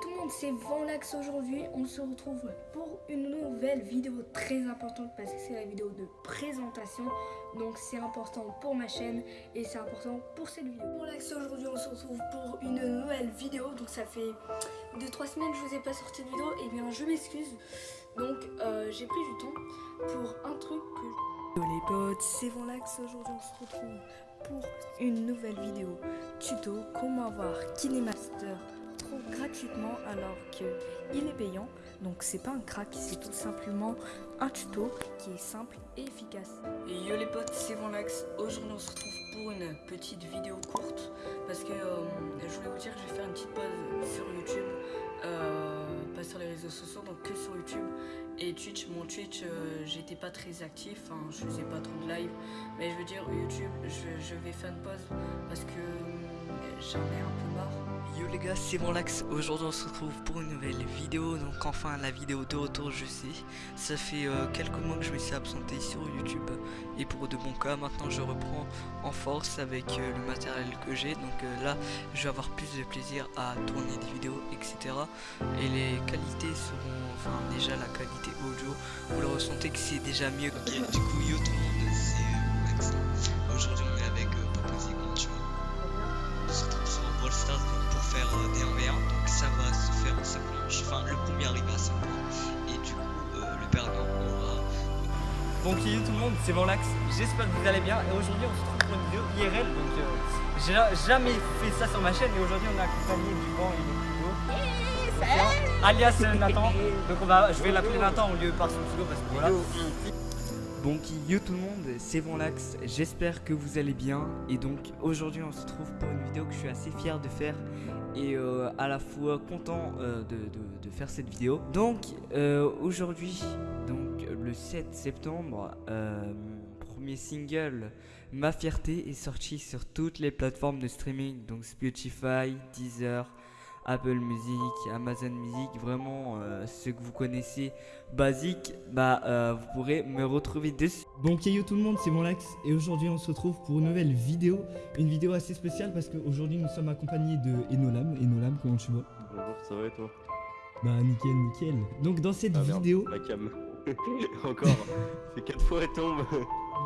tout le monde, c'est Vanlax aujourd'hui. On se retrouve pour une nouvelle vidéo très importante parce que c'est la vidéo de présentation. Donc c'est important pour ma chaîne et c'est important pour cette vidéo. Vanlax aujourd'hui, on se retrouve pour une nouvelle vidéo. Donc ça fait 2-3 semaines que je vous ai pas sorti de vidéo. Et eh bien je m'excuse. Donc euh, j'ai pris du temps pour un truc que... les potes, c'est Vanlax. Aujourd'hui on se retrouve pour une nouvelle vidéo tuto comment avoir KineMaster gratuitement alors qu'il est payant. Donc c'est pas un crack, c'est tout simplement un tuto qui est simple et efficace. Yo les potes, c'est Vanlax. Aujourd'hui on se retrouve pour une petite vidéo courte parce que euh, je voulais vous dire que je vais faire une petite pause sur YouTube. Euh, pas sur les réseaux sociaux, donc que sur YouTube et Twitch. Mon Twitch, euh, j'étais pas très actif, hein, je faisais pas trop de live, mais je veux dire, YouTube, je, vais faire une pause parce que j'en ai un peu marre. Yo les gars, c'est Lax, aujourd'hui on se retrouve pour une nouvelle vidéo, donc enfin la vidéo de retour je sais, ça fait euh, quelques mois que je me suis absenté sur YouTube. Et pour de bons cas maintenant je reprends en force avec euh, le matériel que j'ai, donc euh, là je vais avoir plus de plaisir à tourner des vidéos etc et les qualités seront, enfin déjà la qualité audio, vous le ressentez que c'est déjà mieux. Ok, du coup yo tout le monde, c'est Lax, aujourd'hui on est avec Papa on se retrouve sur Brawl Stars faire euh, des 1v1 donc ça va se faire en 5 manches enfin le premier arrivé à 5 points et du coup euh, le perdant aura Bon qui tout le monde, c'est Vanlax, j'espère que vous allez bien. Et aujourd'hui on se trouve pour une vidéo IRL donc euh, j'ai jamais fait ça sur ma chaîne et aujourd'hui on est accompagné du vent et du Hugo alias Nathan. Donc on va, je vais l'appeler Nathan au lieu par son pseudo parce que voilà. Bon yo tout le monde, c'est Vanlax, j'espère que vous allez bien. Et donc aujourd'hui on se trouve pour une vidéo que je suis assez fier de faire. Et euh, à la fois content euh, de, faire cette vidéo. Donc euh, aujourd'hui, donc le 7 septembre, premier single Ma fierté est sorti sur toutes les plateformes de streaming, donc Spotify, Deezer, Apple Music, Amazon Music, vraiment euh, ce que vous connaissez basique, bah euh, vous pourrez me retrouver dessus. Bon yo tout le monde, c'est Lax et aujourd'hui on se retrouve pour une nouvelle vidéo, une vidéo assez spéciale parce qu'aujourd'hui nous sommes accompagnés de Enolam. Enolam, comment tu vas? Bonjour, ça va et toi? Bah nickel, nickel. Donc dans cette ah, vidéo... la cam. Encore, c'est 4 fois elle tombe.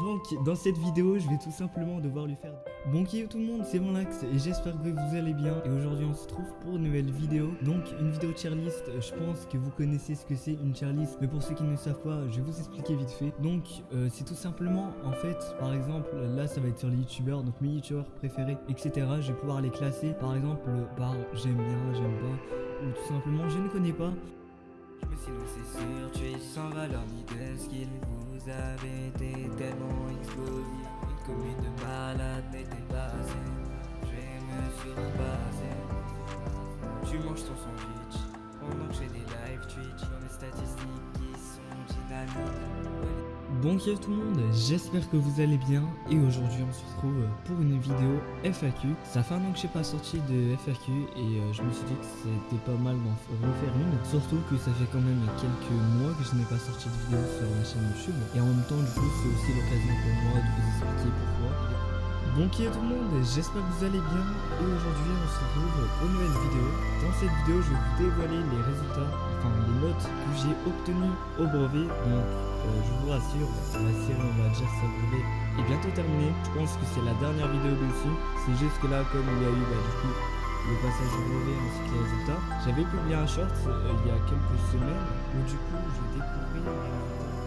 Donc dans cette vidéo je vais tout simplement devoir lui faire Bon qui tout le monde c'est mon axe et j'espère que vous allez bien. Et aujourd'hui on se trouve pour une nouvelle vidéo. Donc une vidéo tier list je pense que vous connaissez ce que c'est une tier list mais pour ceux qui ne savent pas je vais vous expliquer vite fait. Donc euh, c'est tout simplement en fait par exemple là ça va être sur les youtubeurs donc mes youtubeurs préférés etc je vais pouvoir les classer par exemple par j'aime bien j'aime pas ou tout simplement je ne connais pas. Sinon c'est sûr, tu es sans valeur ni de skill Vous avez été tellement explosif Une commune de malade n'était pas assez. Je me surpasser Tu manges ton sandwich. Pendant que j'ai des live Twitch Dans mes statistiques qui sont dynamiques Bon tout le monde, j'espère que vous allez bien et aujourd'hui on se retrouve pour une vidéo FAQ. Ça fait un an que j'ai pas sorti de FAQ et euh, je me suis dit que c'était pas mal d'en refaire une. Surtout que ça fait quand même quelques mois que je n'ai pas sorti de vidéo sur ma chaîne YouTube et en même temps du coup c'est aussi l'occasion pour moi de vous expliquer pourquoi. Bon qui tout le monde, j'espère que vous allez bien et aujourd'hui on se retrouve pour une nouvelle vidéo. Dans cette vidéo je vais vous dévoiler les résultats, enfin les notes que j'ai obtenues au brevet. Donc je vous rassure, la série on va dire ça est bientôt terminée. Je pense que c'est la dernière vidéo dessus. C'est juste que là, comme il y a eu bah, du coup le passage au brevet ainsi que les résultats, j'avais publié un short euh, il y a quelques semaines où du coup je découvrais les résultats